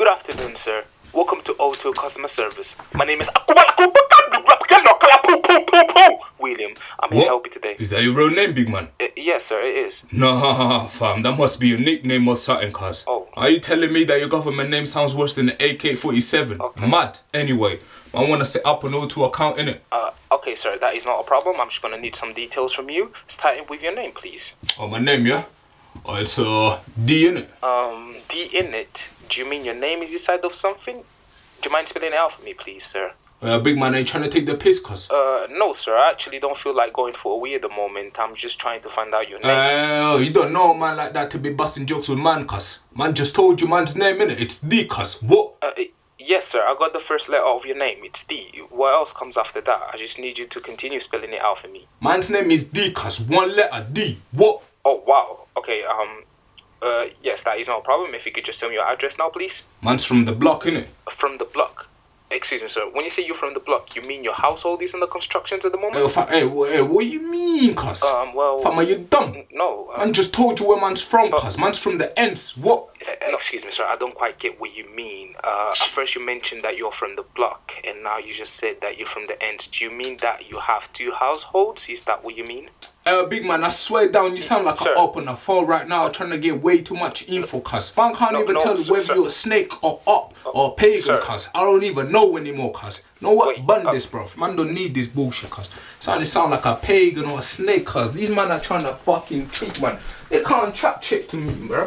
Good afternoon, sir. Welcome to O2 customer service. My name is William. I'm here to help you today. Is that your real name, big man? Uh, yes, sir, it is. Nah, fam, that must be your nickname or something, cuz. Oh. Are you telling me that your government name sounds worse than the AK 47? Okay. Mad. Anyway, I want to set up an O2 account, innit? Uh, okay, sir, that is not a problem. I'm just gonna need some details from you. Starting with your name, please. Oh, my name, yeah? Oh, it's uh, D, innit? Um, D in it. Do you mean your name is inside of something? Do you mind spelling it out for me, please, sir? Uh, big man, ain't trying to take the piss, cuz. Uh, no, sir. I actually don't feel like going for a wee at the moment. I'm just trying to find out your name. Uh, you don't know a man like that to be busting jokes with man, cuz. Man just told you man's name, innit? It's D, cuz. What? Uh, yes, sir. I got the first letter of your name. It's D. What else comes after that? I just need you to continue spelling it out for me. Man's name is D, cuz. One letter, D. What? Oh, wow. Okay, um, uh, yes, that is no problem. If you could just tell me your address now, please. Man's from the block, innit? From the block. Excuse me, sir. When you say you're from the block, you mean your household is in the constructions at the moment? Hey, fa- hey, hey, what you mean, cuz? Um, well... Fam, are you dumb? No. Um, Man just told you where man's from, cuz. Man's from the ends. What? Uh, no, excuse me, sir. I don't quite get what you mean. Uh, at first you mentioned that you're from the block, and now you just said that you're from the ends. Do you mean that you have two households? Is that what you mean? Uh, big man, I swear down, you sound like Sir. an up on the phone right now trying to get way too much info, cuz. Man can't No, even no, tell you sir, whether sir. you're a snake or up or pagan, cuz. I don't even know anymore, cuz. Know what? Wait, Bun uh, this, bro. Man don't need this bullshit, cuz. Sound, sound like a pagan or a snake, cuz. These man are trying to fucking cheat, man. They can't trap chick to me, bro.